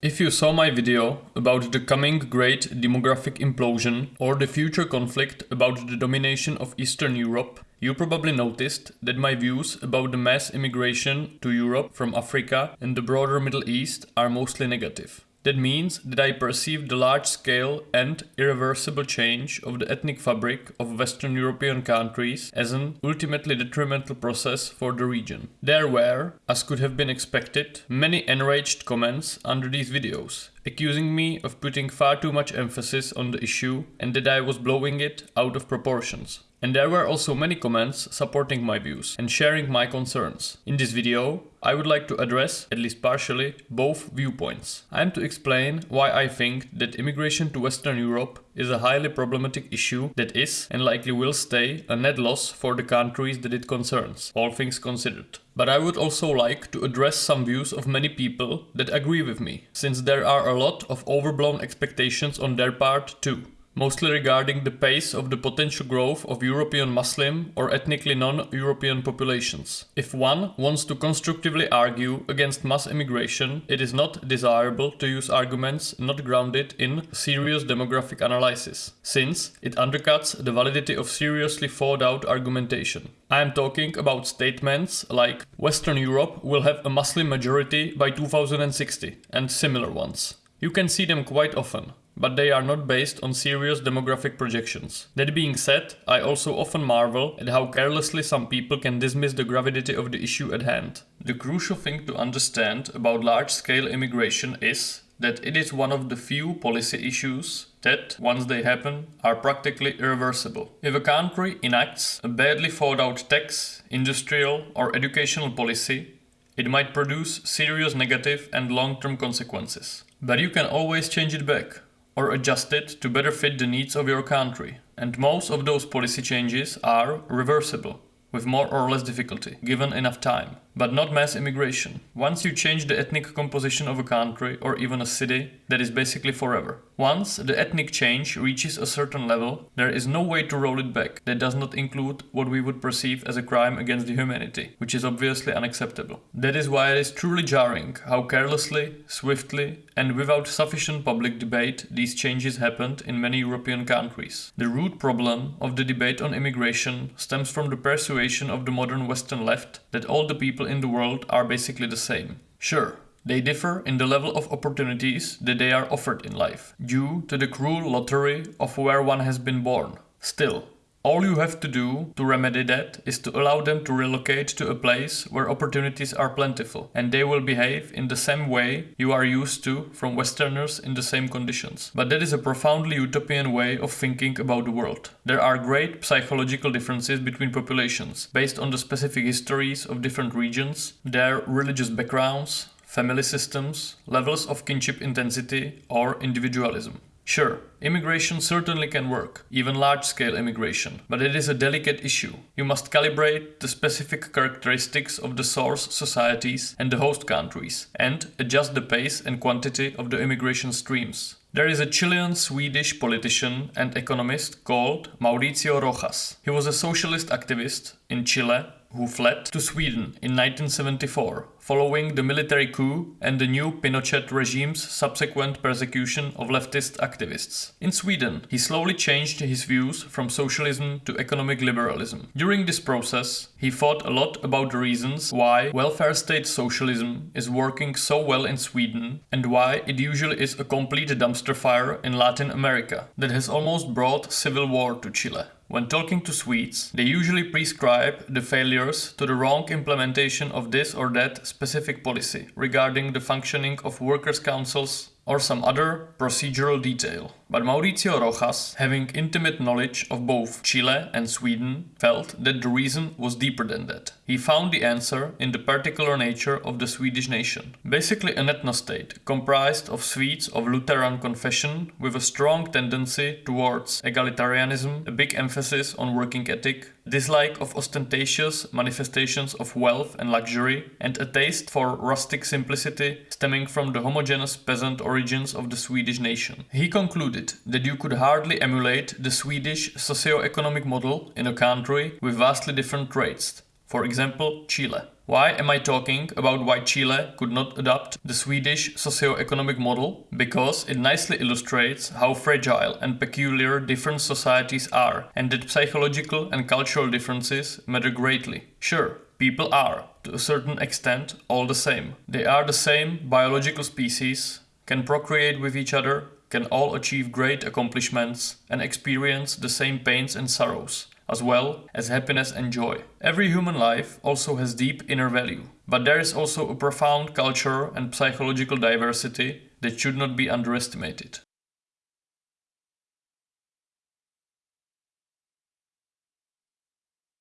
If you saw my video about the coming great demographic implosion or the future conflict about the domination of Eastern Europe, you probably noticed that my views about the mass immigration to Europe from Africa and the broader Middle East are mostly negative. That means that I perceive the large-scale and irreversible change of the ethnic fabric of Western European countries as an ultimately detrimental process for the region. There were, as could have been expected, many enraged comments under these videos, accusing me of putting far too much emphasis on the issue and that I was blowing it out of proportions. And there were also many comments supporting my views and sharing my concerns. In this video, I would like to address, at least partially, both viewpoints. I am to explain why I think that immigration to Western Europe is a highly problematic issue that is, and likely will stay, a net loss for the countries that it concerns, all things considered. But I would also like to address some views of many people that agree with me, since there are a lot of overblown expectations on their part too mostly regarding the pace of the potential growth of European Muslim or ethnically non-European populations. If one wants to constructively argue against mass immigration, it is not desirable to use arguments not grounded in serious demographic analysis, since it undercuts the validity of seriously thought out argumentation. I am talking about statements like Western Europe will have a Muslim majority by 2060 and similar ones. You can see them quite often, but they are not based on serious demographic projections. That being said, I also often marvel at how carelessly some people can dismiss the gravity of the issue at hand. The crucial thing to understand about large-scale immigration is that it is one of the few policy issues that, once they happen, are practically irreversible. If a country enacts a badly thought out tax, industrial or educational policy, it might produce serious negative and long-term consequences. But you can always change it back or adjust it to better fit the needs of your country. And most of those policy changes are reversible, with more or less difficulty, given enough time but not mass immigration. Once you change the ethnic composition of a country or even a city, that is basically forever. Once the ethnic change reaches a certain level, there is no way to roll it back. That does not include what we would perceive as a crime against the humanity, which is obviously unacceptable. That is why it is truly jarring how carelessly, swiftly, and without sufficient public debate these changes happened in many European countries. The root problem of the debate on immigration stems from the persuasion of the modern Western left that all the people in the world are basically the same. Sure, they differ in the level of opportunities that they are offered in life, due to the cruel lottery of where one has been born. Still, all you have to do to remedy that is to allow them to relocate to a place where opportunities are plentiful and they will behave in the same way you are used to from Westerners in the same conditions. But that is a profoundly utopian way of thinking about the world. There are great psychological differences between populations based on the specific histories of different regions, their religious backgrounds, family systems, levels of kinship intensity or individualism. Sure, immigration certainly can work, even large-scale immigration, but it is a delicate issue. You must calibrate the specific characteristics of the source societies and the host countries, and adjust the pace and quantity of the immigration streams. There is a Chilean-Swedish politician and economist called Mauricio Rojas. He was a socialist activist in Chile who fled to Sweden in 1974 following the military coup and the new Pinochet regime's subsequent persecution of leftist activists. In Sweden, he slowly changed his views from socialism to economic liberalism. During this process, he thought a lot about the reasons why welfare state socialism is working so well in Sweden and why it usually is a complete dumpster fire in Latin America that has almost brought civil war to Chile. When talking to Swedes, they usually prescribe the failures to the wrong implementation of this or that specific policy regarding the functioning of workers' councils or some other procedural detail. But Mauricio Rojas, having intimate knowledge of both Chile and Sweden, felt that the reason was deeper than that. He found the answer in the particular nature of the Swedish nation. Basically an ethnostate, comprised of Swedes of Lutheran confession with a strong tendency towards egalitarianism, a big emphasis on working ethic, dislike of ostentatious manifestations of wealth and luxury, and a taste for rustic simplicity stemming from the homogeneous peasant origins of the Swedish nation. He concluded that you could hardly emulate the Swedish socio-economic model in a country with vastly different traits, for example Chile. Why am I talking about why Chile could not adopt the Swedish socio-economic model? Because it nicely illustrates how fragile and peculiar different societies are and that psychological and cultural differences matter greatly. Sure, people are, to a certain extent, all the same. They are the same biological species, can procreate with each other, can all achieve great accomplishments and experience the same pains and sorrows, as well as happiness and joy. Every human life also has deep inner value, but there is also a profound cultural and psychological diversity that should not be underestimated.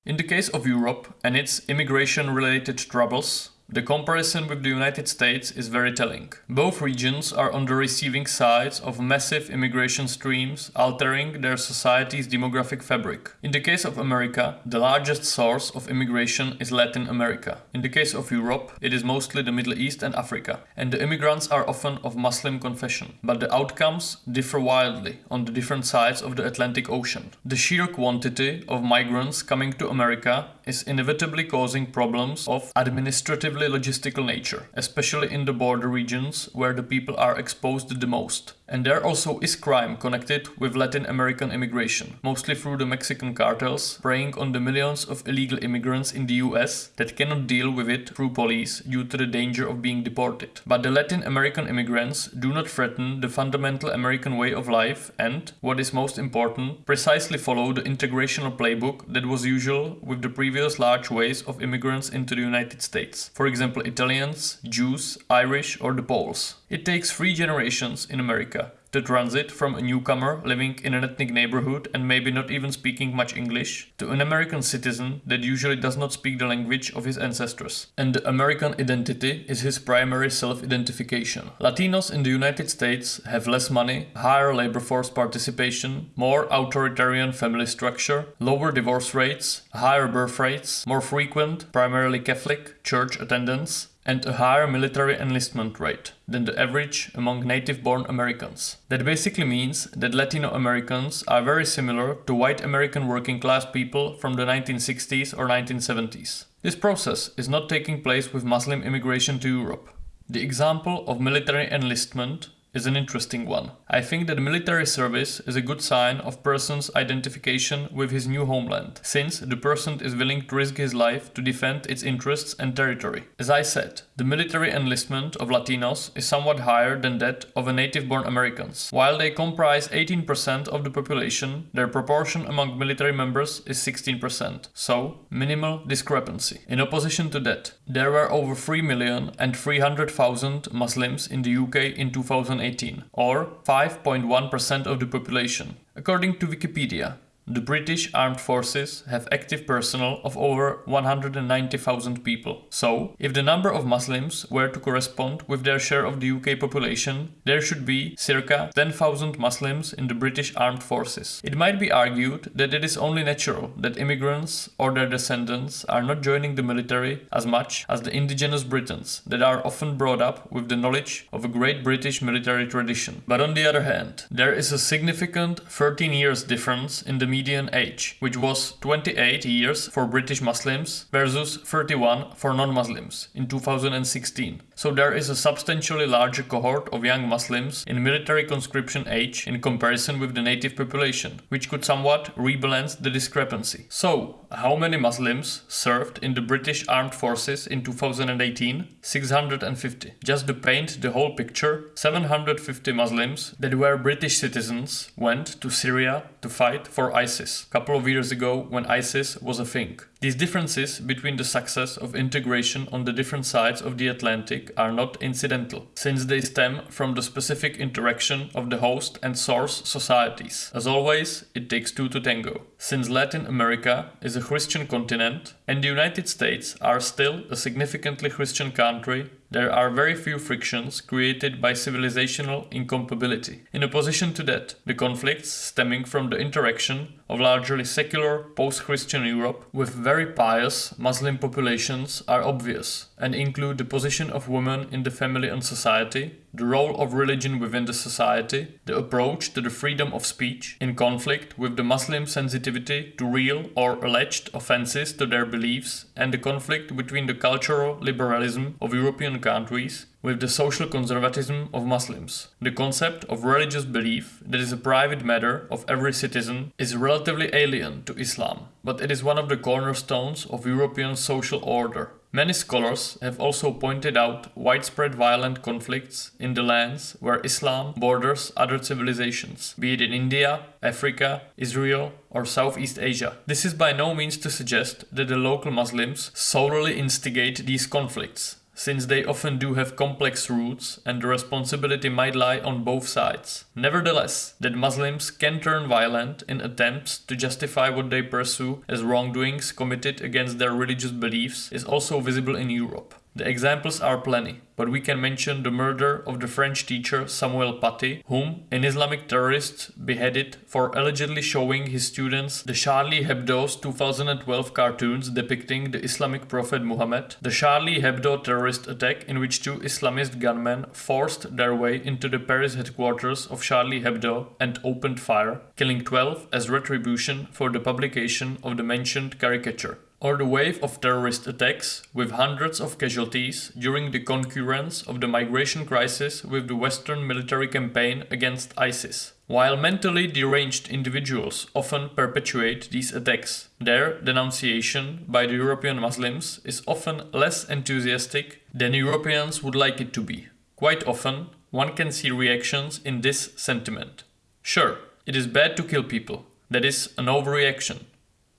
In the case of Europe and its immigration related troubles, the comparison with the United States is very telling. Both regions are on the receiving sides of massive immigration streams altering their society's demographic fabric. In the case of America, the largest source of immigration is Latin America. In the case of Europe, it is mostly the Middle East and Africa, and the immigrants are often of Muslim confession. But the outcomes differ wildly on the different sides of the Atlantic Ocean. The sheer quantity of migrants coming to America is inevitably causing problems of administrative logistical nature, especially in the border regions where the people are exposed the most. And there also is crime connected with Latin American immigration, mostly through the Mexican cartels, preying on the millions of illegal immigrants in the US that cannot deal with it through police due to the danger of being deported. But the Latin American immigrants do not threaten the fundamental American way of life and, what is most important, precisely follow the integrational playbook that was usual with the previous large waves of immigrants into the United States. For example, Italians, Jews, Irish or the Poles. It takes three generations in America to transit from a newcomer living in an ethnic neighborhood and maybe not even speaking much English to an American citizen that usually does not speak the language of his ancestors. And the American identity is his primary self-identification. Latinos in the United States have less money, higher labor force participation, more authoritarian family structure, lower divorce rates, higher birth rates, more frequent, primarily Catholic, church attendance, and a higher military enlistment rate than the average among native-born Americans. That basically means that Latino Americans are very similar to white American working class people from the 1960s or 1970s. This process is not taking place with Muslim immigration to Europe. The example of military enlistment is an interesting one. I think that military service is a good sign of person's identification with his new homeland, since the person is willing to risk his life to defend its interests and territory. As I said, the military enlistment of Latinos is somewhat higher than that of native-born Americans. While they comprise 18% of the population, their proportion among military members is 16%, so minimal discrepancy. In opposition to that, there were over 3 million and 300,000 Muslims in the UK in 2018 2018, or 5.1% of the population. According to Wikipedia, the British Armed Forces have active personnel of over 190,000 people. So, if the number of Muslims were to correspond with their share of the UK population, there should be circa 10,000 Muslims in the British Armed Forces. It might be argued that it is only natural that immigrants or their descendants are not joining the military as much as the indigenous Britons that are often brought up with the knowledge of a great British military tradition. But on the other hand, there is a significant 13 years difference in the median age, which was 28 years for British Muslims versus 31 for non-Muslims in 2016. So there is a substantially larger cohort of young Muslims in military conscription age in comparison with the native population, which could somewhat rebalance the discrepancy. So, how many Muslims served in the British Armed Forces in 2018? 650. Just to paint the whole picture, 750 Muslims that were British citizens went to Syria to fight for ISIS ISIS, a couple of years ago when ISIS was a thing. These differences between the success of integration on the different sides of the Atlantic are not incidental, since they stem from the specific interaction of the host and source societies. As always, it takes two to tango. Since Latin America is a Christian continent and the United States are still a significantly Christian country, there are very few frictions created by civilizational incompatibility. In opposition to that, the conflicts stemming from the interaction of largely secular post-Christian Europe with very pious Muslim populations are obvious and include the position of women in the family and society, the role of religion within the society, the approach to the freedom of speech, in conflict with the Muslim sensitivity to real or alleged offenses to their beliefs, and the conflict between the cultural liberalism of European countries with the social conservatism of Muslims. The concept of religious belief that is a private matter of every citizen is relatively alien to Islam, but it is one of the cornerstones of European social order. Many scholars have also pointed out widespread violent conflicts in the lands where Islam borders other civilizations, be it in India, Africa, Israel, or Southeast Asia. This is by no means to suggest that the local Muslims solely instigate these conflicts since they often do have complex roots and the responsibility might lie on both sides. Nevertheless, that Muslims can turn violent in attempts to justify what they pursue as wrongdoings committed against their religious beliefs is also visible in Europe. The examples are plenty, but we can mention the murder of the French teacher Samuel Paty, whom an Islamic terrorist beheaded for allegedly showing his students the Charlie Hebdo's 2012 cartoons depicting the Islamic prophet Muhammad, the Charlie Hebdo terrorist attack in which two Islamist gunmen forced their way into the Paris headquarters of Charlie Hebdo and opened fire, killing 12 as retribution for the publication of the mentioned caricature or the wave of terrorist attacks with hundreds of casualties during the concurrence of the migration crisis with the Western military campaign against ISIS. While mentally deranged individuals often perpetuate these attacks, their denunciation by the European Muslims is often less enthusiastic than Europeans would like it to be. Quite often, one can see reactions in this sentiment. Sure, it is bad to kill people, that is an overreaction.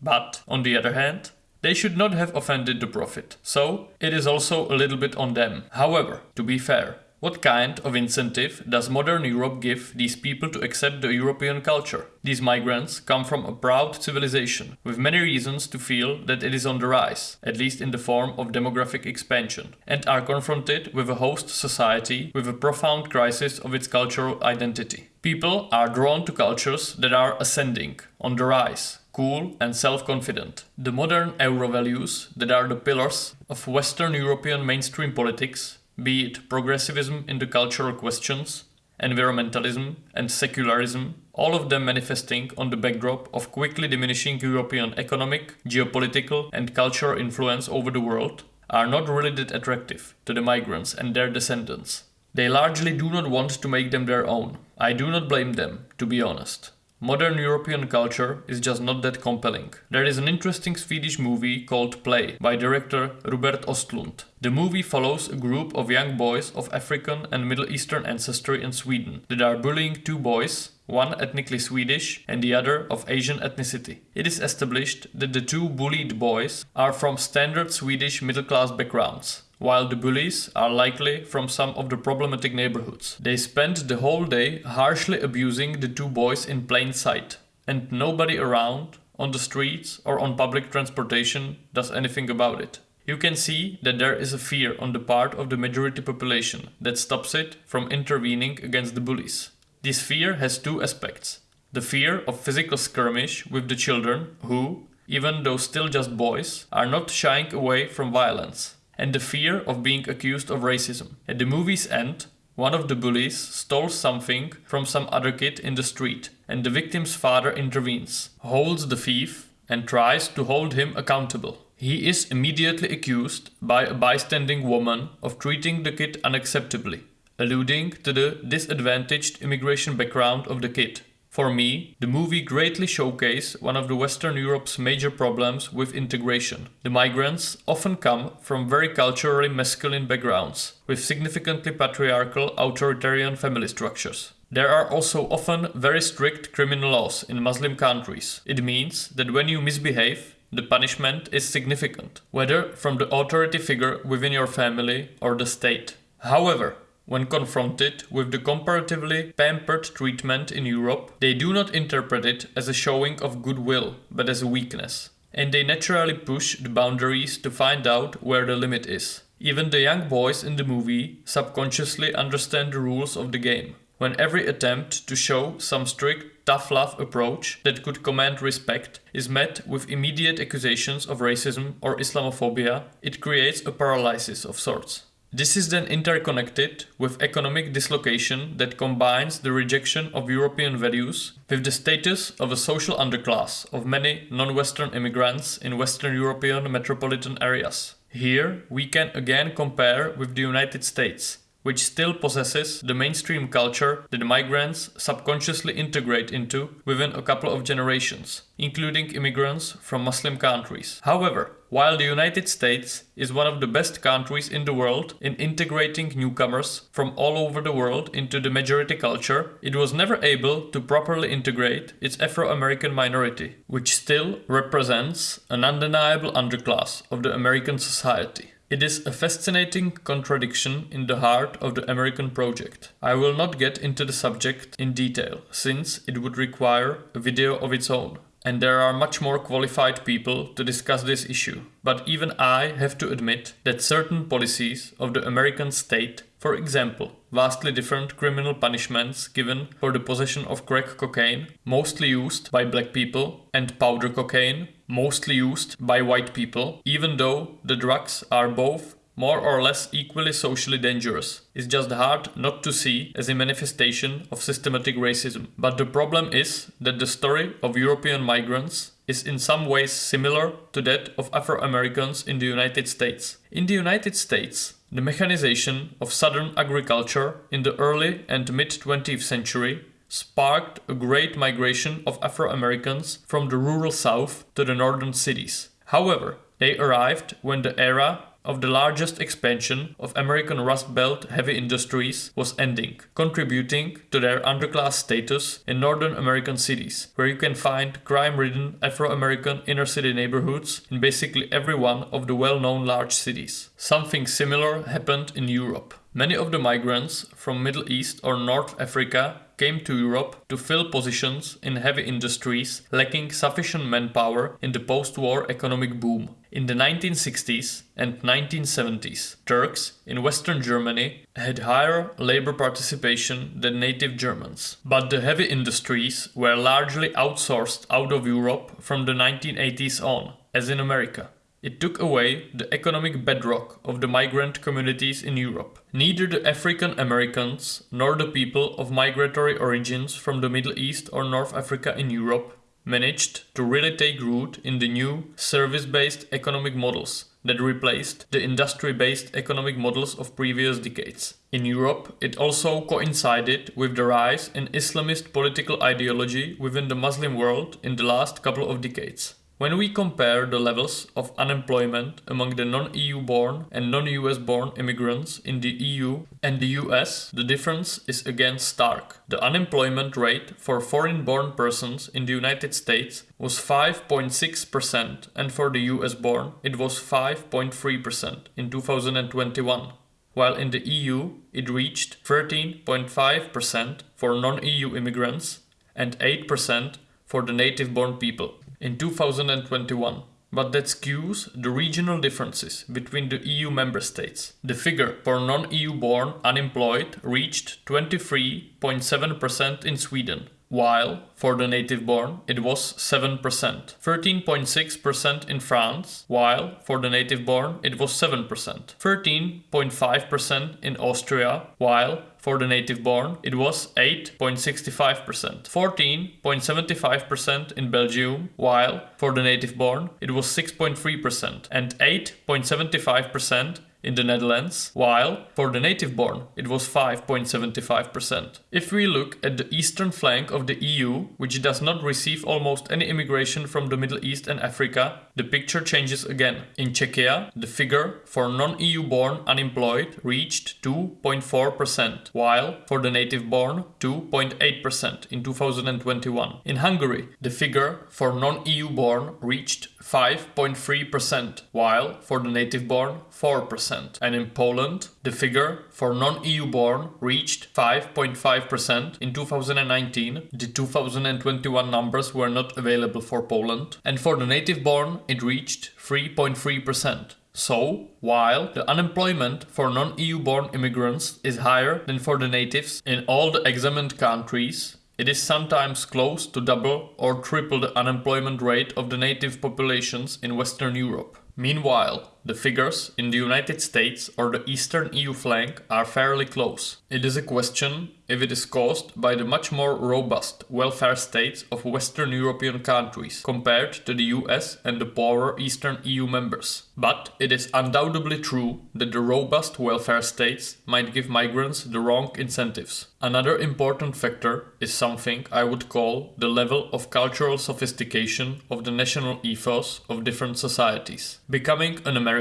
But, on the other hand, they should not have offended the Prophet, so it is also a little bit on them. However, to be fair, what kind of incentive does modern Europe give these people to accept the European culture? These migrants come from a proud civilization, with many reasons to feel that it is on the rise, at least in the form of demographic expansion, and are confronted with a host society with a profound crisis of its cultural identity. People are drawn to cultures that are ascending, on the rise, cool and self-confident. The modern euro values that are the pillars of Western European mainstream politics, be it progressivism in the cultural questions, environmentalism and secularism, all of them manifesting on the backdrop of quickly diminishing European economic, geopolitical and cultural influence over the world, are not really that attractive to the migrants and their descendants. They largely do not want to make them their own. I do not blame them, to be honest. Modern European culture is just not that compelling. There is an interesting Swedish movie called Play by director Robert Ostlund. The movie follows a group of young boys of African and Middle Eastern ancestry in Sweden that are bullying two boys, one ethnically Swedish and the other of Asian ethnicity. It is established that the two bullied boys are from standard Swedish middle class backgrounds while the bullies are likely from some of the problematic neighborhoods. They spend the whole day harshly abusing the two boys in plain sight, and nobody around, on the streets or on public transportation, does anything about it. You can see that there is a fear on the part of the majority population that stops it from intervening against the bullies. This fear has two aspects. The fear of physical skirmish with the children who, even though still just boys, are not shying away from violence and the fear of being accused of racism. At the movie's end, one of the bullies stole something from some other kid in the street, and the victim's father intervenes, holds the thief, and tries to hold him accountable. He is immediately accused by a bystanding woman of treating the kid unacceptably, alluding to the disadvantaged immigration background of the kid. For me, the movie greatly showcased one of the Western Europe's major problems with integration. The migrants often come from very culturally masculine backgrounds, with significantly patriarchal authoritarian family structures. There are also often very strict criminal laws in Muslim countries. It means that when you misbehave, the punishment is significant, whether from the authority figure within your family or the state. However, when confronted with the comparatively pampered treatment in Europe, they do not interpret it as a showing of goodwill, but as a weakness. And they naturally push the boundaries to find out where the limit is. Even the young boys in the movie subconsciously understand the rules of the game. When every attempt to show some strict tough love approach that could command respect is met with immediate accusations of racism or Islamophobia, it creates a paralysis of sorts. This is then interconnected with economic dislocation that combines the rejection of European values with the status of a social underclass of many non-Western immigrants in Western European metropolitan areas. Here we can again compare with the United States, which still possesses the mainstream culture that migrants subconsciously integrate into within a couple of generations, including immigrants from Muslim countries. However, while the United States is one of the best countries in the world in integrating newcomers from all over the world into the majority culture, it was never able to properly integrate its Afro-American minority, which still represents an undeniable underclass of the American society. It is a fascinating contradiction in the heart of the American project. I will not get into the subject in detail, since it would require a video of its own. And there are much more qualified people to discuss this issue. But even I have to admit that certain policies of the American state, for example, vastly different criminal punishments given for the possession of crack cocaine, mostly used by black people, and powder cocaine, mostly used by white people, even though the drugs are both more or less equally socially dangerous. It's just hard not to see as a manifestation of systematic racism. But the problem is that the story of European migrants is in some ways similar to that of Afro-Americans in the United States. In the United States, the mechanization of southern agriculture in the early and mid 20th century sparked a great migration of Afro-Americans from the rural south to the northern cities. However, they arrived when the era of the largest expansion of American Rust Belt heavy industries was ending, contributing to their underclass status in northern American cities, where you can find crime-ridden Afro-American inner-city neighborhoods in basically every one of the well-known large cities. Something similar happened in Europe. Many of the migrants from Middle East or North Africa came to Europe to fill positions in heavy industries lacking sufficient manpower in the post-war economic boom. In the 1960s and 1970s, Turks in Western Germany had higher labor participation than native Germans. But the heavy industries were largely outsourced out of Europe from the 1980s on, as in America. It took away the economic bedrock of the migrant communities in Europe. Neither the African Americans nor the people of migratory origins from the Middle East or North Africa in Europe managed to really take root in the new service-based economic models that replaced the industry-based economic models of previous decades. In Europe, it also coincided with the rise in Islamist political ideology within the Muslim world in the last couple of decades. When we compare the levels of unemployment among the non-EU born and non-US born immigrants in the EU and the US, the difference is again stark. The unemployment rate for foreign-born persons in the United States was 5.6% and for the US born it was 5.3% in 2021 while in the EU it reached 13.5% for non-EU immigrants and 8% for the native-born people in 2021 but that skews the regional differences between the EU member states. The figure for non-EU born unemployed reached 23.7% in Sweden, while for the native born it was 7%. 13.6% in France, while for the native born it was 7%. 13.5% in Austria, while for the native born it was 8.65%. 14.75% in Belgium, while for the native born it was 6.3%. And 8.75% in the Netherlands, while for the native born it was 5.75%. If we look at the eastern flank of the EU, which does not receive almost any immigration from the Middle East and Africa, the picture changes again. In Czechia, the figure for non-EU born unemployed reached 2.4%, while for the native born 2.8% in 2021. In Hungary, the figure for non-EU born reached 5.3%, while for the native born 4%. And in Poland, the figure for non-EU born reached 5.5% in 2019. The 2021 numbers were not available for Poland. And for the native born, it reached 3.3%. So, while the unemployment for non-EU born immigrants is higher than for the natives in all the examined countries, it is sometimes close to double or triple the unemployment rate of the native populations in Western Europe. Meanwhile, the figures in the United States or the eastern EU flank are fairly close. It is a question if it is caused by the much more robust welfare states of Western European countries compared to the US and the poorer Eastern EU members. But it is undoubtedly true that the robust welfare states might give migrants the wrong incentives. Another important factor is something I would call the level of cultural sophistication of the national ethos of different societies. Becoming an American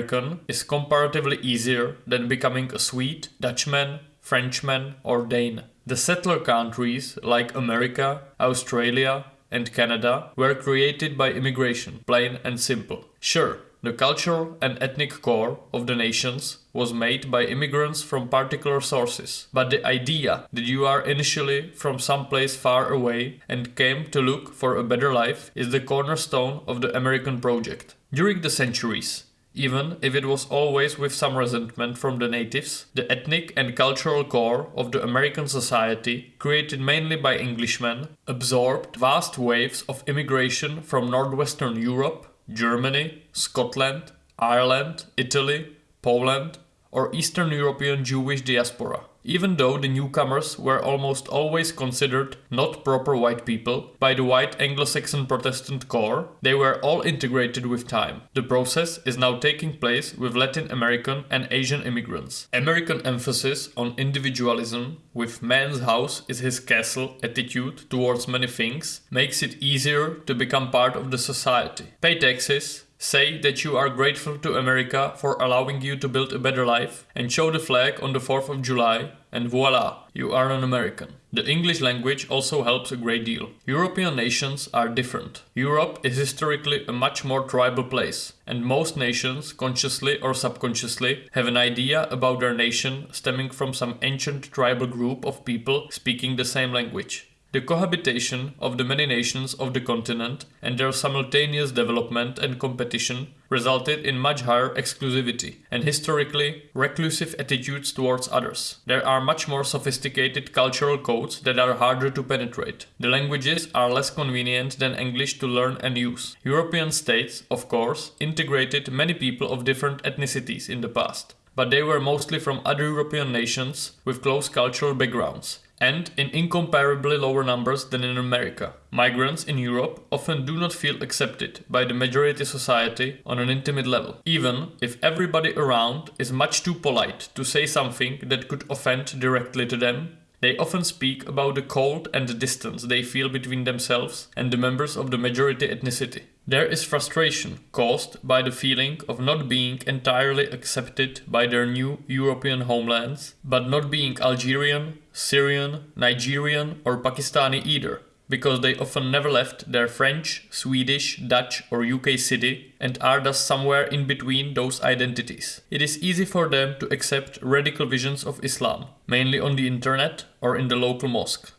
is comparatively easier than becoming a Swede, Dutchman, Frenchman, or Dane. The settler countries like America, Australia, and Canada were created by immigration, plain and simple. Sure, the cultural and ethnic core of the nations was made by immigrants from particular sources, but the idea that you are initially from someplace far away and came to look for a better life is the cornerstone of the American project. During the centuries, even if it was always with some resentment from the natives, the ethnic and cultural core of the American society, created mainly by Englishmen, absorbed vast waves of immigration from northwestern Europe, Germany, Scotland, Ireland, Italy, Poland, or Eastern European Jewish diaspora. Even though the newcomers were almost always considered not proper white people by the white Anglo-Saxon Protestant core, they were all integrated with time. The process is now taking place with Latin American and Asian immigrants. American emphasis on individualism with man's house is his castle attitude towards many things makes it easier to become part of the society. Pay taxes, Say that you are grateful to America for allowing you to build a better life and show the flag on the 4th of July and voila, you are an American. The English language also helps a great deal. European nations are different. Europe is historically a much more tribal place, and most nations, consciously or subconsciously, have an idea about their nation stemming from some ancient tribal group of people speaking the same language. The cohabitation of the many nations of the continent and their simultaneous development and competition resulted in much higher exclusivity and historically reclusive attitudes towards others. There are much more sophisticated cultural codes that are harder to penetrate. The languages are less convenient than English to learn and use. European states, of course, integrated many people of different ethnicities in the past but they were mostly from other European nations with close cultural backgrounds, and in incomparably lower numbers than in America. Migrants in Europe often do not feel accepted by the majority society on an intimate level, even if everybody around is much too polite to say something that could offend directly to them. They often speak about the cold and the distance they feel between themselves and the members of the majority ethnicity. There is frustration caused by the feeling of not being entirely accepted by their new European homelands, but not being Algerian, Syrian, Nigerian, or Pakistani either, because they often never left their French, Swedish, Dutch, or UK city and are thus somewhere in between those identities. It is easy for them to accept radical visions of Islam, mainly on the internet or in the local mosque.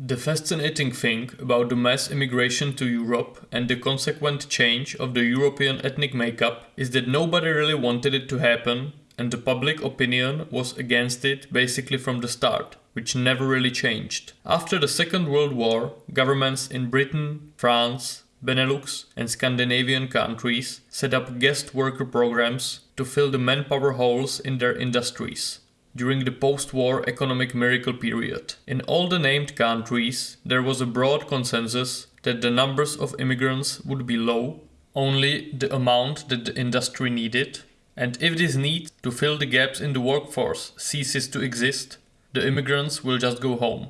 The fascinating thing about the mass immigration to Europe and the consequent change of the European ethnic makeup is that nobody really wanted it to happen and the public opinion was against it basically from the start, which never really changed. After the Second World War, governments in Britain, France, Benelux and Scandinavian countries set up guest worker programs to fill the manpower holes in their industries during the post-war economic miracle period. In all the named countries, there was a broad consensus that the numbers of immigrants would be low, only the amount that the industry needed, and if this need to fill the gaps in the workforce ceases to exist, the immigrants will just go home.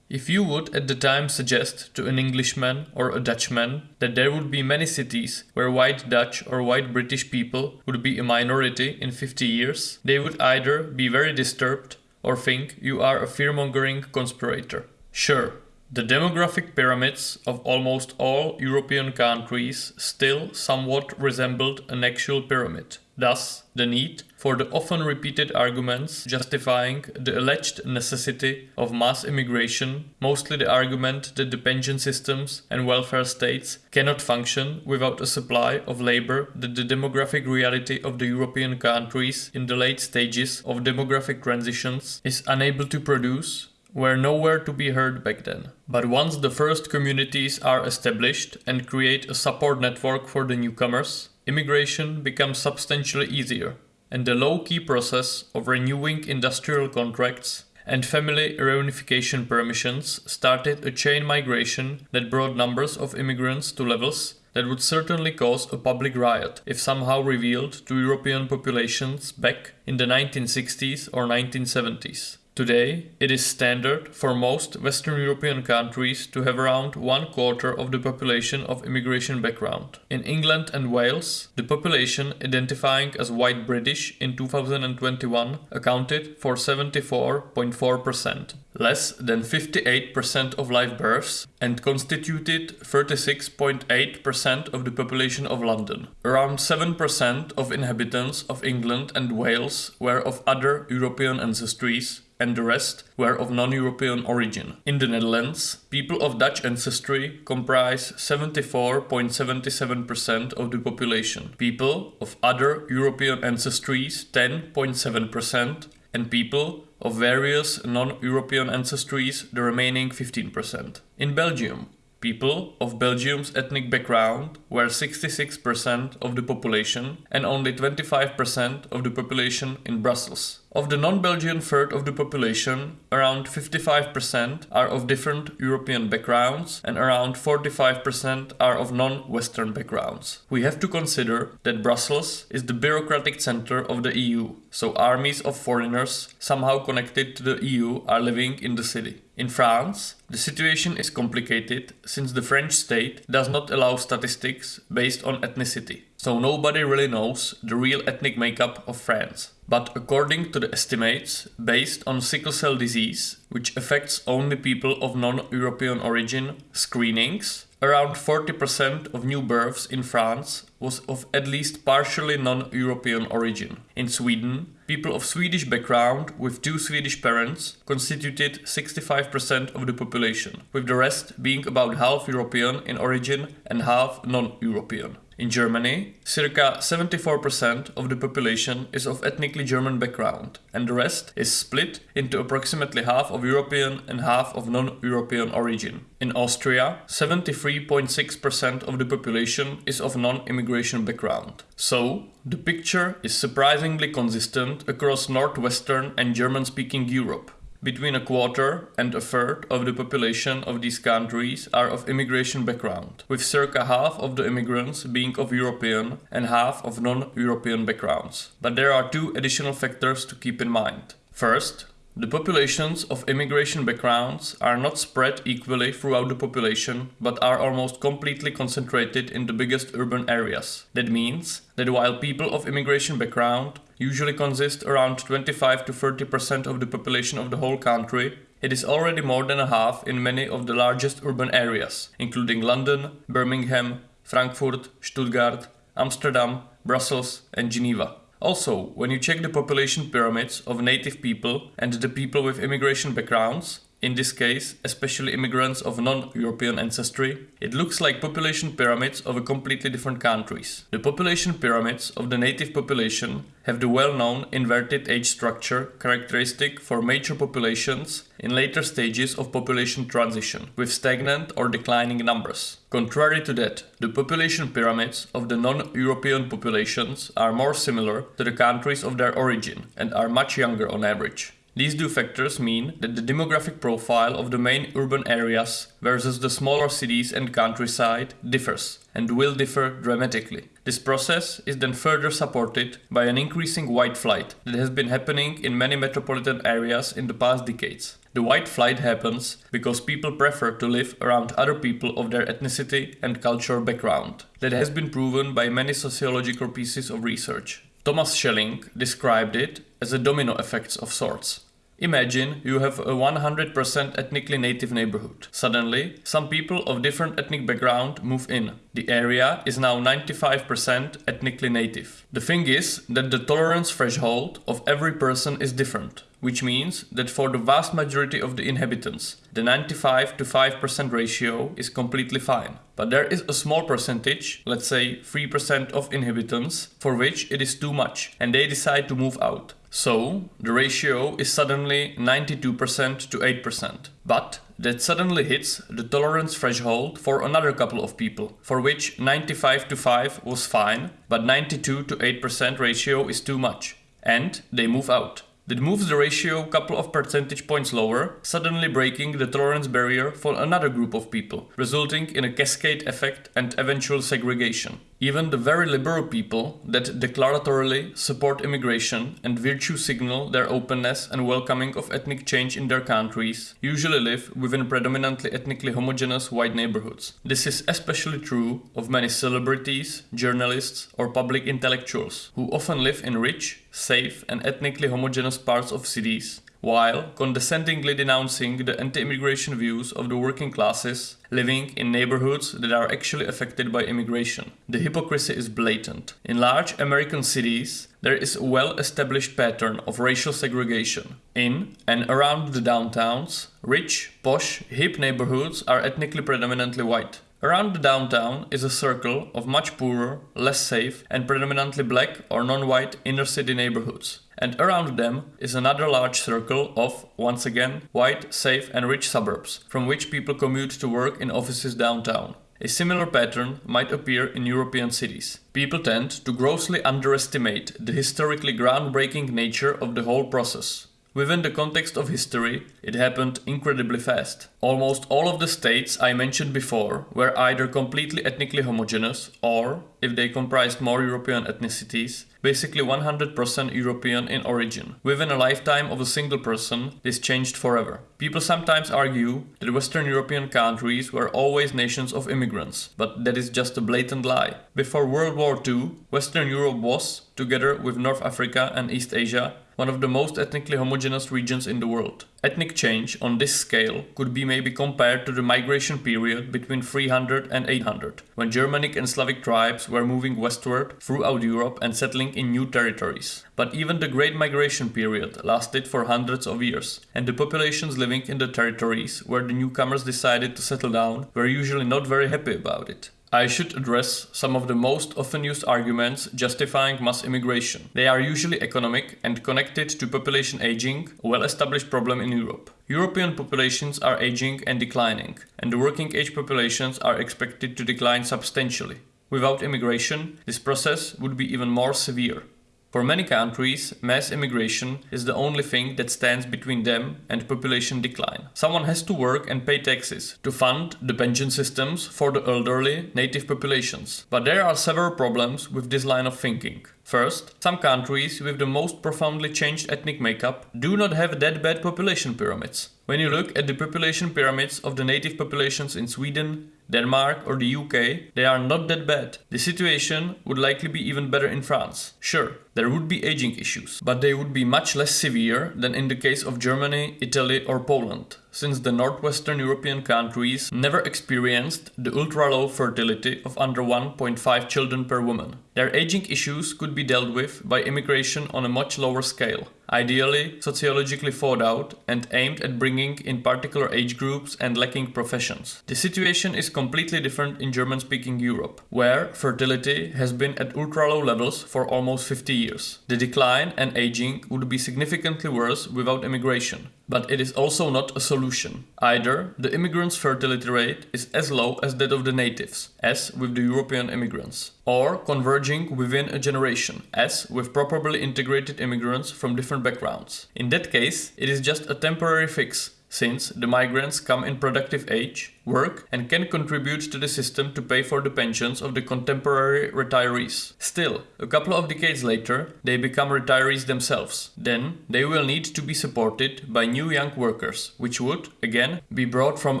If you would at the time suggest to an Englishman or a Dutchman that there would be many cities where white Dutch or white British people would be a minority in 50 years, they would either be very disturbed or think you are a fear-mongering conspirator. Sure, the demographic pyramids of almost all European countries still somewhat resembled an actual pyramid. Thus, the need for the often repeated arguments justifying the alleged necessity of mass immigration, mostly the argument that the pension systems and welfare states cannot function without a supply of labor that the demographic reality of the European countries in the late stages of demographic transitions is unable to produce, were nowhere to be heard back then. But once the first communities are established and create a support network for the newcomers, immigration becomes substantially easier. And the low key process of renewing industrial contracts and family reunification permissions started a chain migration that brought numbers of immigrants to levels that would certainly cause a public riot if somehow revealed to European populations back in the 1960s or 1970s. Today, it is standard for most Western European countries to have around one quarter of the population of immigration background. In England and Wales, the population identifying as white British in 2021 accounted for 74.4%, less than 58% of live births, and constituted 36.8% of the population of London. Around 7% of inhabitants of England and Wales were of other European ancestries, and the rest were of non-European origin. In the Netherlands, people of Dutch ancestry comprise 74.77% of the population, people of other European ancestries 10.7%, and people of various non-European ancestries the remaining 15%. In Belgium, People of Belgium's ethnic background were 66% of the population and only 25% of the population in Brussels. Of the non-Belgian third of the population, around 55% are of different European backgrounds and around 45% are of non-Western backgrounds. We have to consider that Brussels is the bureaucratic center of the EU, so armies of foreigners somehow connected to the EU are living in the city. In France, the situation is complicated since the French state does not allow statistics based on ethnicity, so nobody really knows the real ethnic makeup of France. But according to the estimates based on sickle cell disease, which affects only people of non-European origin, screenings, around 40% of new births in France was of at least partially non-European origin. In Sweden, people of Swedish background with two Swedish parents constituted 65% of the population, with the rest being about half European in origin and half non-European. In Germany, circa 74% of the population is of ethnically German background, and the rest is split into approximately half of European and half of non-European origin. In Austria, 73.6% of the population is of non-immigration background. So, the picture is surprisingly consistent across northwestern and German-speaking Europe. Between a quarter and a third of the population of these countries are of immigration background, with circa half of the immigrants being of European and half of non-European backgrounds. But there are two additional factors to keep in mind. First, the populations of immigration backgrounds are not spread equally throughout the population, but are almost completely concentrated in the biggest urban areas. That means that while people of immigration background usually consist around 25 to 30% of the population of the whole country, it is already more than a half in many of the largest urban areas, including London, Birmingham, Frankfurt, Stuttgart, Amsterdam, Brussels and Geneva. Also, when you check the population pyramids of native people and the people with immigration backgrounds, in this case especially immigrants of non-European ancestry, it looks like population pyramids of a completely different countries. The population pyramids of the native population have the well-known inverted age structure characteristic for major populations in later stages of population transition, with stagnant or declining numbers. Contrary to that, the population pyramids of the non-European populations are more similar to the countries of their origin and are much younger on average. These two factors mean that the demographic profile of the main urban areas versus the smaller cities and countryside differs and will differ dramatically. This process is then further supported by an increasing white flight that has been happening in many metropolitan areas in the past decades. The white flight happens because people prefer to live around other people of their ethnicity and cultural background. That has been proven by many sociological pieces of research. Thomas Schelling described it as a domino effect of sorts. Imagine you have a 100% ethnically native neighborhood. Suddenly, some people of different ethnic background move in. The area is now 95% ethnically native. The thing is that the tolerance threshold of every person is different, which means that for the vast majority of the inhabitants, the 95 to 5% ratio is completely fine. But there is a small percentage, let's say 3% of inhabitants, for which it is too much and they decide to move out. So, the ratio is suddenly 92% to 8%. But that suddenly hits the tolerance threshold for another couple of people, for which 95 to 5 was fine, but 92 to 8% ratio is too much. And they move out. That moves the ratio a couple of percentage points lower, suddenly breaking the tolerance barrier for another group of people, resulting in a cascade effect and eventual segregation. Even the very liberal people that declaratorily support immigration and virtue signal their openness and welcoming of ethnic change in their countries usually live within predominantly ethnically homogeneous white neighborhoods. This is especially true of many celebrities, journalists, or public intellectuals, who often live in rich, safe, and ethnically homogeneous parts of cities while condescendingly denouncing the anti-immigration views of the working classes living in neighborhoods that are actually affected by immigration. The hypocrisy is blatant. In large American cities, there is a well-established pattern of racial segregation. In and around the downtowns, rich, posh, hip neighborhoods are ethnically predominantly white. Around the downtown is a circle of much poorer, less safe, and predominantly black or non-white inner city neighborhoods. And around them is another large circle of, once again, white, safe, and rich suburbs, from which people commute to work in offices downtown. A similar pattern might appear in European cities. People tend to grossly underestimate the historically groundbreaking nature of the whole process. Within the context of history, it happened incredibly fast. Almost all of the states I mentioned before were either completely ethnically homogeneous or, if they comprised more European ethnicities, basically 100% European in origin. Within a lifetime of a single person, this changed forever. People sometimes argue that Western European countries were always nations of immigrants, but that is just a blatant lie. Before World War II, Western Europe was, together with North Africa and East Asia, one of the most ethnically homogeneous regions in the world. Ethnic change on this scale could be maybe compared to the migration period between 300 and 800, when Germanic and Slavic tribes were moving westward throughout Europe and settling in new territories. But even the Great Migration period lasted for hundreds of years, and the populations living in the territories where the newcomers decided to settle down were usually not very happy about it. I should address some of the most often used arguments justifying mass immigration. They are usually economic and connected to population aging, a well-established problem in Europe. European populations are aging and declining, and the working age populations are expected to decline substantially. Without immigration, this process would be even more severe. For many countries, mass immigration is the only thing that stands between them and population decline. Someone has to work and pay taxes to fund the pension systems for the elderly native populations. But there are several problems with this line of thinking. First, some countries with the most profoundly changed ethnic makeup do not have that bad population pyramids. When you look at the population pyramids of the native populations in Sweden, Denmark or the UK, they are not that bad. The situation would likely be even better in France. Sure, there would be aging issues, but they would be much less severe than in the case of Germany, Italy or Poland, since the northwestern European countries never experienced the ultra-low fertility of under 1.5 children per woman. Their aging issues could be dealt with by immigration on a much lower scale, ideally sociologically thought out and aimed at bringing in particular age groups and lacking professions. The situation is completely different in German-speaking Europe, where fertility has been at ultra-low levels for almost 50 years. The decline and aging would be significantly worse without immigration. But it is also not a solution. Either the immigrants' fertility rate is as low as that of the natives, as with the European immigrants, or converging within a generation, as with properly integrated immigrants from different backgrounds. In that case, it is just a temporary fix since the migrants come in productive age, work and can contribute to the system to pay for the pensions of the contemporary retirees. Still, a couple of decades later, they become retirees themselves. Then, they will need to be supported by new young workers, which would, again, be brought from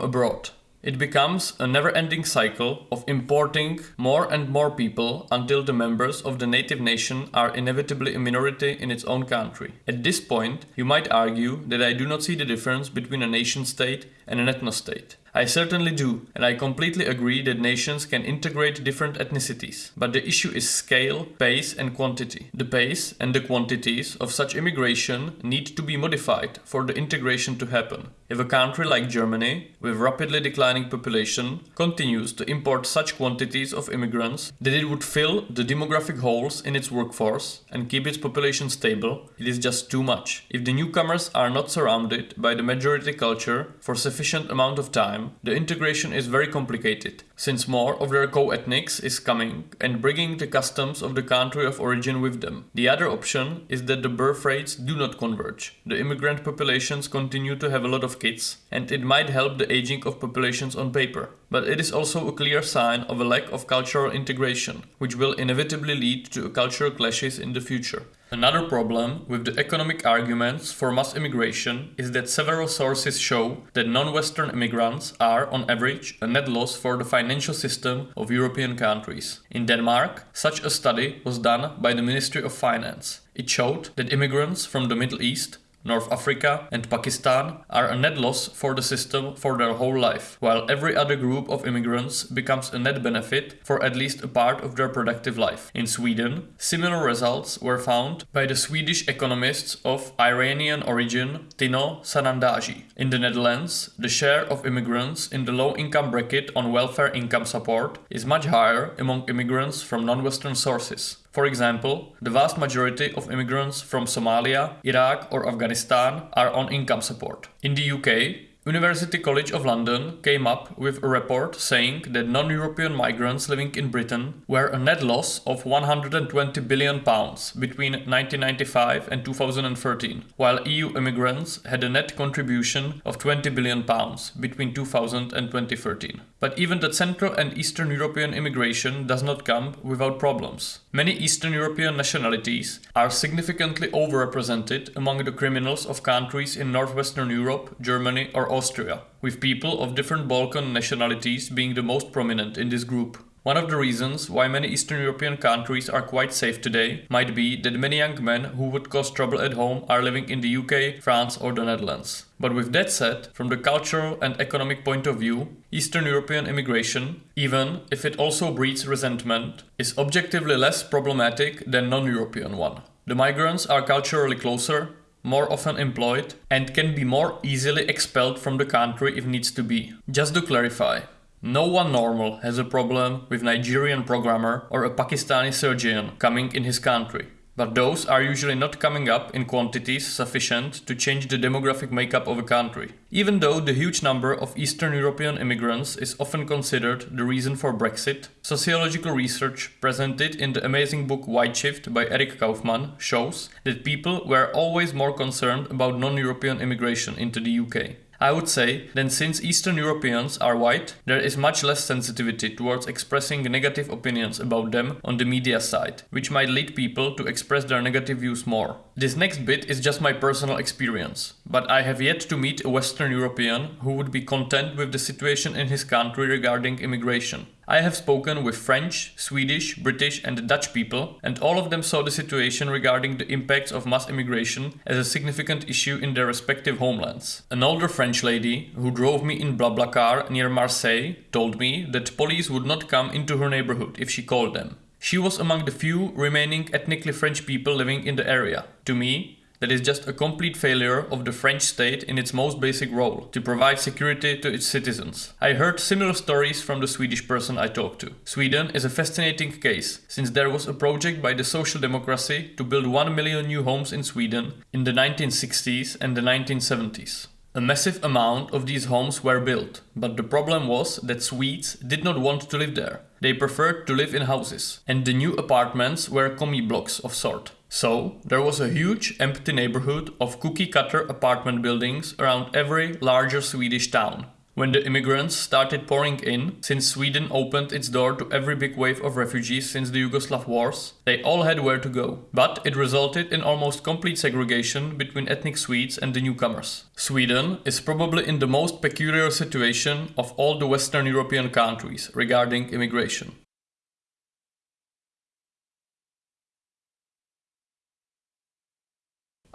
abroad. It becomes a never-ending cycle of importing more and more people until the members of the native nation are inevitably a minority in its own country. At this point, you might argue that I do not see the difference between a nation-state and an ethno-state. I certainly do, and I completely agree that nations can integrate different ethnicities. But the issue is scale, pace, and quantity. The pace and the quantities of such immigration need to be modified for the integration to happen. If a country like Germany, with rapidly declining population, continues to import such quantities of immigrants that it would fill the demographic holes in its workforce and keep its population stable, it is just too much. If the newcomers are not surrounded by the majority culture for sufficient amount of time, the integration is very complicated, since more of their co-ethnics is coming and bringing the customs of the country of origin with them. The other option is that the birth rates do not converge. The immigrant populations continue to have a lot of kids, and it might help the aging of populations on paper. But it is also a clear sign of a lack of cultural integration, which will inevitably lead to cultural clashes in the future. Another problem with the economic arguments for mass immigration is that several sources show that non-Western immigrants are, on average, a net loss for the financial system of European countries. In Denmark, such a study was done by the Ministry of Finance. It showed that immigrants from the Middle East North Africa, and Pakistan are a net loss for the system for their whole life, while every other group of immigrants becomes a net benefit for at least a part of their productive life. In Sweden, similar results were found by the Swedish economists of Iranian origin Tino Sanandaji. In the Netherlands, the share of immigrants in the low income bracket on welfare income support is much higher among immigrants from non-Western sources. For example, the vast majority of immigrants from Somalia, Iraq or Afghanistan are on income support. In the UK, University College of London came up with a report saying that non-European migrants living in Britain were a net loss of 120 billion pounds between 1995 and 2013, while EU immigrants had a net contribution of 20 billion pounds between 2000 and 2013. But even the Central and Eastern European immigration does not come without problems. Many Eastern European nationalities are significantly overrepresented among the criminals of countries in Northwestern Europe, Germany or Austria, with people of different Balkan nationalities being the most prominent in this group. One of the reasons why many Eastern European countries are quite safe today might be that many young men who would cause trouble at home are living in the UK, France or the Netherlands. But with that said, from the cultural and economic point of view, Eastern European immigration, even if it also breeds resentment, is objectively less problematic than non-European one. The migrants are culturally closer, more often employed, and can be more easily expelled from the country if needs to be. Just to clarify, no one normal has a problem with Nigerian programmer or a Pakistani surgeon coming in his country but those are usually not coming up in quantities sufficient to change the demographic makeup of a country. Even though the huge number of Eastern European immigrants is often considered the reason for Brexit, sociological research presented in the amazing book White Shift by Eric Kaufmann shows that people were always more concerned about non-European immigration into the UK. I would say that since Eastern Europeans are white, there is much less sensitivity towards expressing negative opinions about them on the media side, which might lead people to express their negative views more. This next bit is just my personal experience, but I have yet to meet a Western European who would be content with the situation in his country regarding immigration. I have spoken with French, Swedish, British and Dutch people and all of them saw the situation regarding the impacts of mass immigration as a significant issue in their respective homelands. An older French lady who drove me in BlaBlaCar near Marseille told me that police would not come into her neighborhood if she called them. She was among the few remaining ethnically French people living in the area. To me, that is just a complete failure of the French state in its most basic role, to provide security to its citizens. I heard similar stories from the Swedish person I talked to. Sweden is a fascinating case, since there was a project by the Social Democracy to build 1 million new homes in Sweden in the 1960s and the 1970s. A massive amount of these homes were built, but the problem was that Swedes did not want to live there. They preferred to live in houses, and the new apartments were commie blocks of sort. So, there was a huge empty neighborhood of cookie cutter apartment buildings around every larger Swedish town. When the immigrants started pouring in, since Sweden opened its door to every big wave of refugees since the Yugoslav wars, they all had where to go. But it resulted in almost complete segregation between ethnic Swedes and the newcomers. Sweden is probably in the most peculiar situation of all the Western European countries regarding immigration.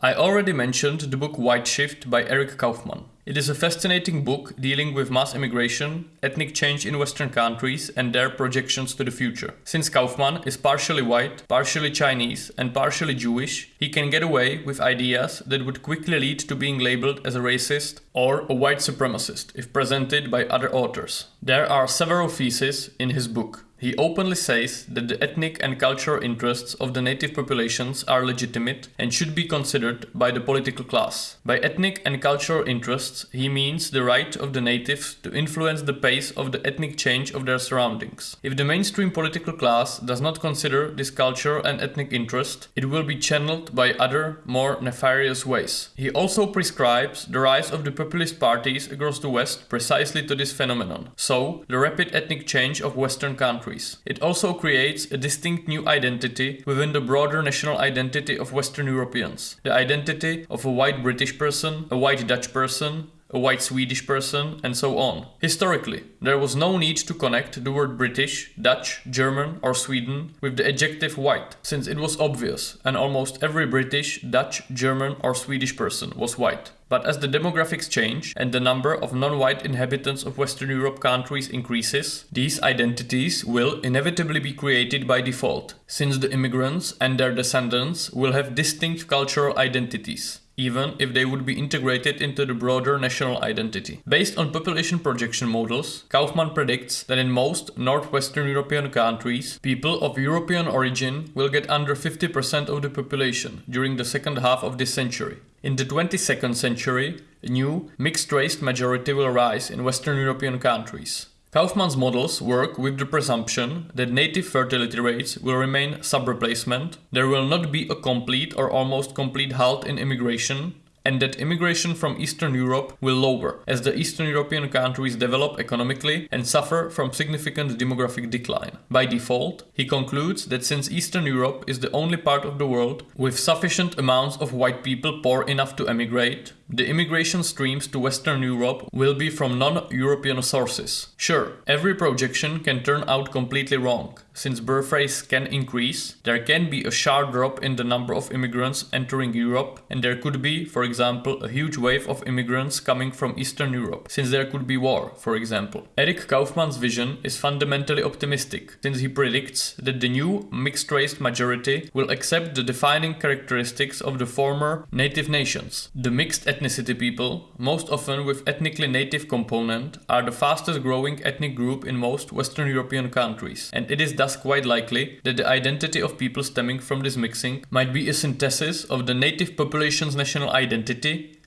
I already mentioned the book White Shift by Eric Kaufmann. It is a fascinating book dealing with mass immigration, ethnic change in Western countries, and their projections to the future. Since Kaufmann is partially white, partially Chinese, and partially Jewish, he can get away with ideas that would quickly lead to being labeled as a racist or a white supremacist if presented by other authors. There are several theses in his book. He openly says that the ethnic and cultural interests of the native populations are legitimate and should be considered by the political class. By ethnic and cultural interests, he means the right of the natives to influence the pace of the ethnic change of their surroundings. If the mainstream political class does not consider this cultural and ethnic interest, it will be channeled by other, more nefarious ways. He also prescribes the rise of the populist parties across the West precisely to this phenomenon. So, the rapid ethnic change of Western countries countries. It also creates a distinct new identity within the broader national identity of Western Europeans. The identity of a white British person, a white Dutch person, a white Swedish person, and so on. Historically, there was no need to connect the word British, Dutch, German, or Sweden with the adjective white, since it was obvious, and almost every British, Dutch, German, or Swedish person was white. But as the demographics change and the number of non-white inhabitants of Western Europe countries increases, these identities will inevitably be created by default, since the immigrants and their descendants will have distinct cultural identities even if they would be integrated into the broader national identity. Based on population projection models, Kaufmann predicts that in most northwestern European countries, people of European origin will get under 50% of the population during the second half of this century. In the 22nd century, a new mixed-race majority will rise in Western European countries. Kaufmann's models work with the presumption that native fertility rates will remain sub-replacement, there will not be a complete or almost complete halt in immigration, and that immigration from Eastern Europe will lower as the Eastern European countries develop economically and suffer from significant demographic decline. By default, he concludes that since Eastern Europe is the only part of the world with sufficient amounts of white people poor enough to emigrate, the immigration streams to Western Europe will be from non-European sources. Sure, every projection can turn out completely wrong. Since birth rates can increase, there can be a sharp drop in the number of immigrants entering Europe and there could be, for example, a huge wave of immigrants coming from Eastern Europe, since there could be war, for example. Eric Kaufmann's vision is fundamentally optimistic, since he predicts that the new mixed-race majority will accept the defining characteristics of the former native nations. The mixed ethnicity people, most often with ethnically native component, are the fastest growing ethnic group in most Western European countries, and it is thus quite likely that the identity of people stemming from this mixing might be a synthesis of the native population's national identity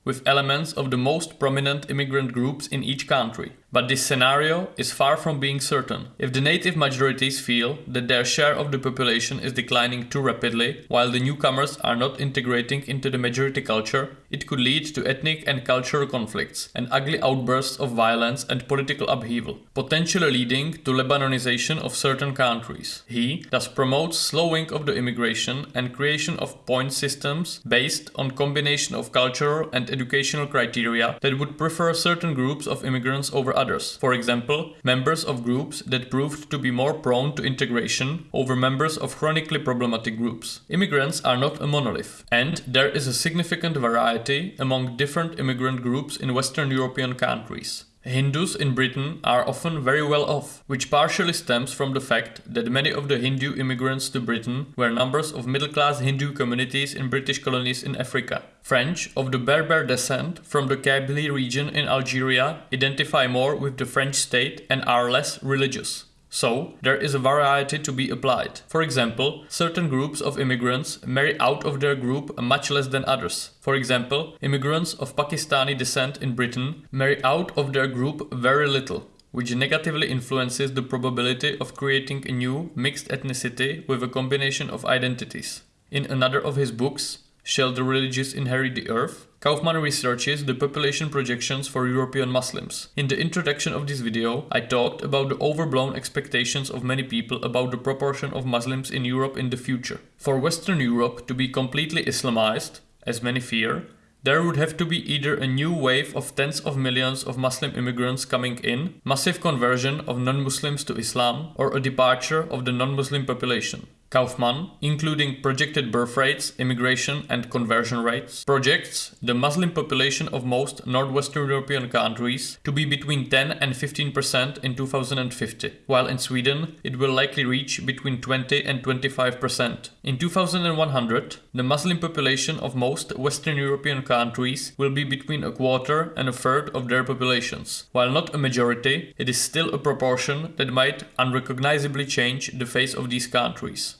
with elements of the most prominent immigrant groups in each country. But this scenario is far from being certain. If the native majorities feel that their share of the population is declining too rapidly, while the newcomers are not integrating into the majority culture, it could lead to ethnic and cultural conflicts and ugly outbursts of violence and political upheaval, potentially leading to Lebanonization of certain countries. He thus promotes slowing of the immigration and creation of point systems based on combination of cultural and educational criteria that would prefer certain groups of immigrants over others others. For example, members of groups that proved to be more prone to integration over members of chronically problematic groups. Immigrants are not a monolith, and there is a significant variety among different immigrant groups in Western European countries. Hindus in Britain are often very well off, which partially stems from the fact that many of the Hindu immigrants to Britain were members of middle-class Hindu communities in British colonies in Africa. French of the Berber descent from the Kabylie region in Algeria identify more with the French state and are less religious. So, there is a variety to be applied. For example, certain groups of immigrants marry out of their group much less than others. For example, immigrants of Pakistani descent in Britain marry out of their group very little, which negatively influences the probability of creating a new mixed ethnicity with a combination of identities. In another of his books, Shall the Religious Inherit the Earth? Kaufmann researches the population projections for European Muslims. In the introduction of this video, I talked about the overblown expectations of many people about the proportion of Muslims in Europe in the future. For Western Europe to be completely Islamized, as many fear, there would have to be either a new wave of tens of millions of Muslim immigrants coming in, massive conversion of non-Muslims to Islam, or a departure of the non-Muslim population. Kaufmann, including projected birth rates, immigration and conversion rates, projects the Muslim population of most northwestern European countries to be between 10 and 15% in 2050, while in Sweden it will likely reach between 20 and 25%. In 2100, the Muslim population of most Western European countries will be between a quarter and a third of their populations. While not a majority, it is still a proportion that might unrecognizably change the face of these countries.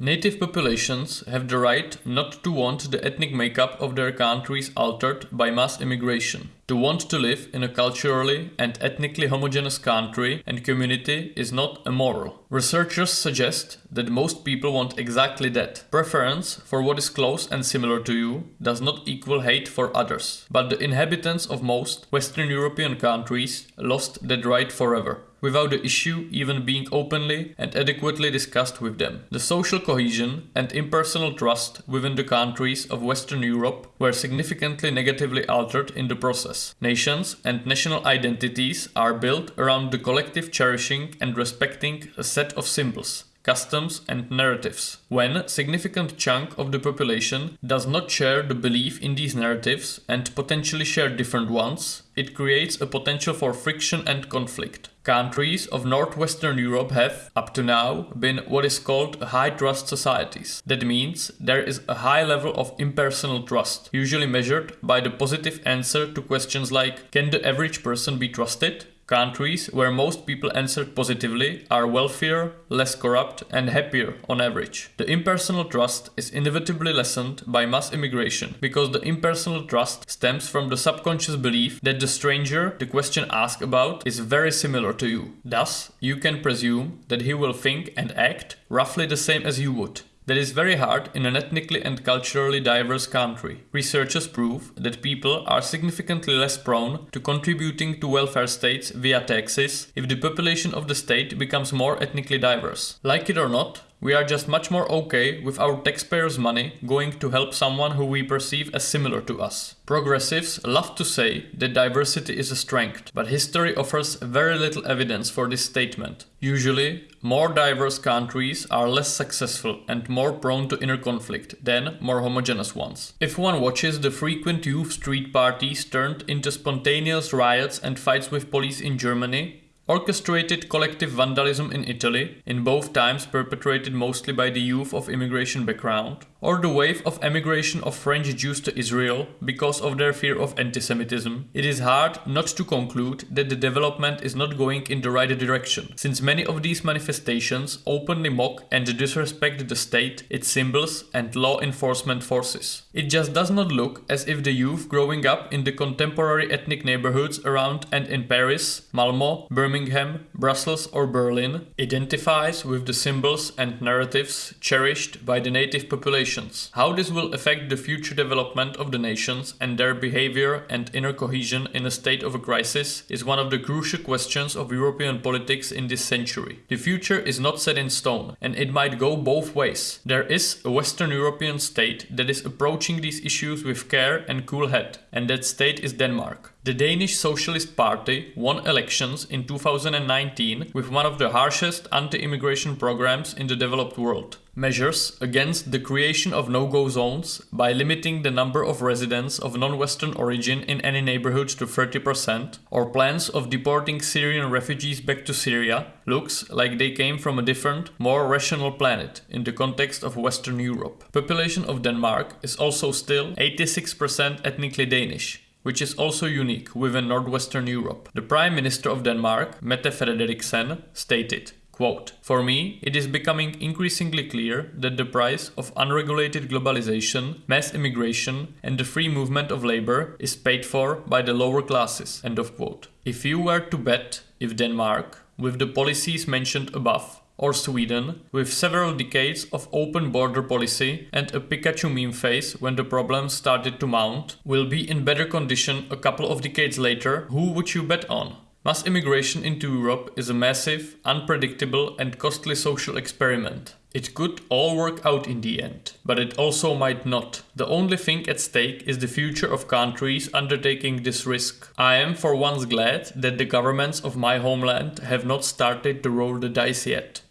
Native populations have the right not to want the ethnic makeup of their countries altered by mass immigration. To want to live in a culturally and ethnically homogeneous country and community is not immoral. Researchers suggest that most people want exactly that. Preference for what is close and similar to you does not equal hate for others. But the inhabitants of most Western European countries lost that right forever without the issue even being openly and adequately discussed with them. The social cohesion and impersonal trust within the countries of Western Europe were significantly negatively altered in the process. Nations and national identities are built around the collective cherishing and respecting a set of symbols customs and narratives. When a significant chunk of the population does not share the belief in these narratives and potentially share different ones, it creates a potential for friction and conflict. Countries of northwestern Europe have, up to now, been what is called high trust societies. That means there is a high level of impersonal trust, usually measured by the positive answer to questions like Can the average person be trusted? Countries where most people answered positively are wealthier, less corrupt, and happier on average. The impersonal trust is inevitably lessened by mass immigration because the impersonal trust stems from the subconscious belief that the stranger the question asked about is very similar to you. Thus, you can presume that he will think and act roughly the same as you would. That is very hard in an ethnically and culturally diverse country. Researchers prove that people are significantly less prone to contributing to welfare states via taxes if the population of the state becomes more ethnically diverse. Like it or not, we are just much more okay with our taxpayers' money going to help someone who we perceive as similar to us. Progressives love to say that diversity is a strength, but history offers very little evidence for this statement. Usually, more diverse countries are less successful and more prone to inner conflict than more homogeneous ones. If one watches the frequent youth street parties turned into spontaneous riots and fights with police in Germany, Orchestrated collective vandalism in Italy, in both times perpetrated mostly by the youth of immigration background, or the wave of emigration of French Jews to Israel because of their fear of antisemitism, it is hard not to conclude that the development is not going in the right direction, since many of these manifestations openly mock and disrespect the state, its symbols, and law enforcement forces. It just does not look as if the youth growing up in the contemporary ethnic neighborhoods around and in Paris, Malmo, Birmingham, Brussels, or Berlin identifies with the symbols and narratives cherished by the native population how this will affect the future development of the nations and their behavior and inner cohesion in a state of a crisis is one of the crucial questions of European politics in this century. The future is not set in stone, and it might go both ways. There is a Western European state that is approaching these issues with care and cool head, and that state is Denmark. The Danish Socialist Party won elections in 2019 with one of the harshest anti-immigration programs in the developed world. Measures against the creation of no-go zones by limiting the number of residents of non-Western origin in any neighborhood to 30% or plans of deporting Syrian refugees back to Syria looks like they came from a different, more rational planet in the context of Western Europe. Population of Denmark is also still 86% ethnically Danish which is also unique within Northwestern Europe. The Prime Minister of Denmark, Mette Frederiksen, stated, Quote, For me, it is becoming increasingly clear that the price of unregulated globalization, mass immigration, and the free movement of labor is paid for by the lower classes. End of quote. If you were to bet if Denmark, with the policies mentioned above, or Sweden, with several decades of open border policy and a Pikachu meme face when the problems started to mount, will be in better condition a couple of decades later, who would you bet on? Mass immigration into Europe is a massive, unpredictable and costly social experiment. It could all work out in the end, but it also might not. The only thing at stake is the future of countries undertaking this risk. I am for once glad that the governments of my homeland have not started to roll the dice yet.